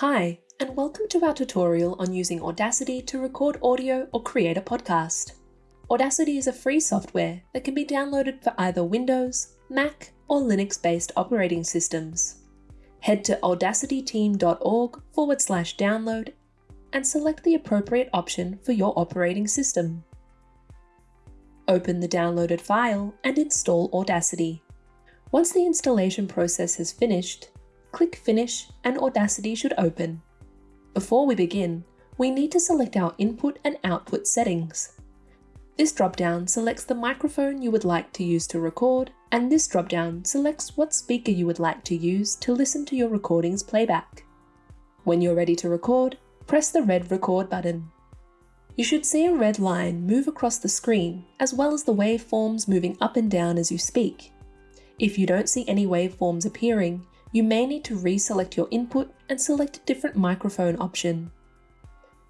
Hi, and welcome to our tutorial on using Audacity to record audio or create a podcast. Audacity is a free software that can be downloaded for either Windows, Mac, or Linux-based operating systems. Head to audacityteam.org forward slash download and select the appropriate option for your operating system. Open the downloaded file and install Audacity. Once the installation process has finished, click Finish and Audacity should open. Before we begin, we need to select our input and output settings. This dropdown selects the microphone you would like to use to record, and this dropdown selects what speaker you would like to use to listen to your recording's playback. When you're ready to record, press the red record button. You should see a red line move across the screen, as well as the waveforms moving up and down as you speak. If you don't see any waveforms appearing, you may need to reselect your input and select a different microphone option.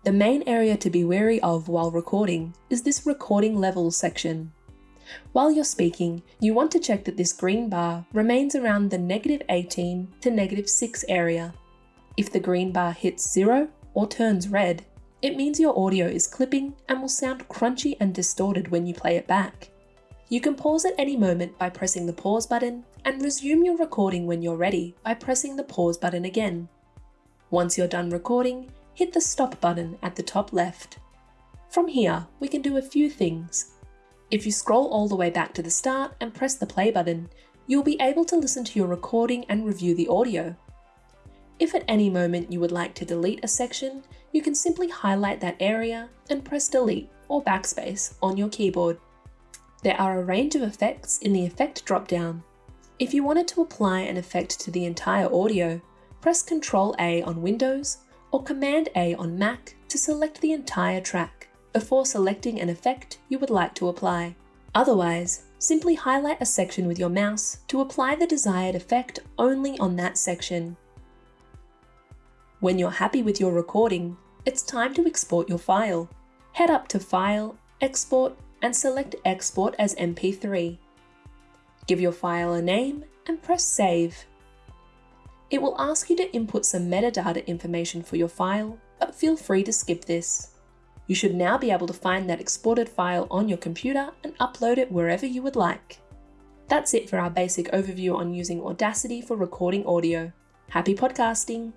The main area to be wary of while recording is this recording levels section. While you're speaking, you want to check that this green bar remains around the negative 18 to negative 6 area. If the green bar hits zero or turns red, it means your audio is clipping and will sound crunchy and distorted when you play it back. You can pause at any moment by pressing the pause button and resume your recording when you're ready by pressing the pause button again. Once you're done recording, hit the stop button at the top left. From here, we can do a few things. If you scroll all the way back to the start and press the play button, you'll be able to listen to your recording and review the audio. If at any moment you would like to delete a section, you can simply highlight that area and press delete or backspace on your keyboard. There are a range of effects in the effect dropdown. If you wanted to apply an effect to the entire audio, press Ctrl A on Windows or Command A on Mac to select the entire track before selecting an effect you would like to apply. Otherwise, simply highlight a section with your mouse to apply the desired effect only on that section. When you're happy with your recording, it's time to export your file. Head up to File, Export, and select Export as MP3. Give your file a name and press Save. It will ask you to input some metadata information for your file, but feel free to skip this. You should now be able to find that exported file on your computer and upload it wherever you would like. That's it for our basic overview on using Audacity for recording audio. Happy podcasting!